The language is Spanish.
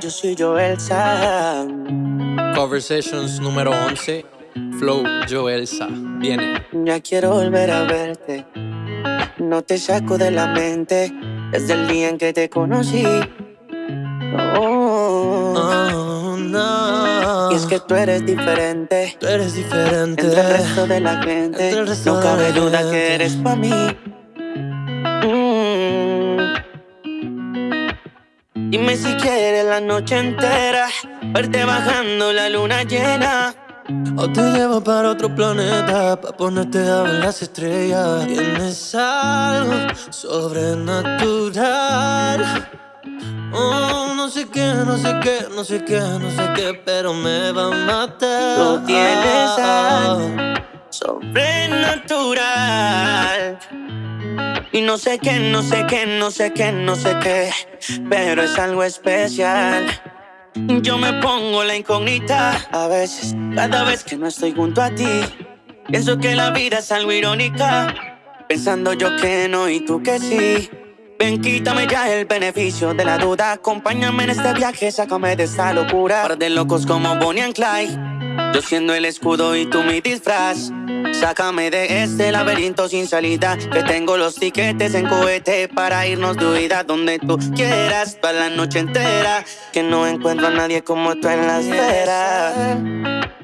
yo soy Joelsa. Conversations número 11. Flow Joelsa. Viene. Ya quiero volver a verte. No te saco de la mente desde el día en que te conocí. Oh. Oh, no. Y es que tú eres diferente. tú eres diferente. Entre el resto de la gente, no cabe duda que eres para mí. Dime si quieres la noche entera, verte bajando la luna llena. O te llevo para otro planeta Pa' ponerte a ver las estrellas. Tienes algo sobrenatural. Oh, no sé qué, no sé qué, no sé qué, no sé qué Pero me va a matar. Tú tienes algo sobrenatural. Y no sé qué, no sé qué, no sé qué, no sé qué, pero es algo especial. Yo me pongo la incógnita a veces, cada vez que no estoy junto a ti. Pienso que la vida es algo irónica, pensando yo que no y tú que sí. Ven, quítame ya el beneficio de la duda. Acompáñame en este viaje, sácame de esta locura. Par de locos como Bonnie and Clyde. Yo siendo el escudo y tú mi disfraz. Sácame de este laberinto sin salida. Que tengo los tiquetes en cohete para irnos de huida donde tú quieras. Para la noche entera. Que no encuentro a nadie como tú en la esfera.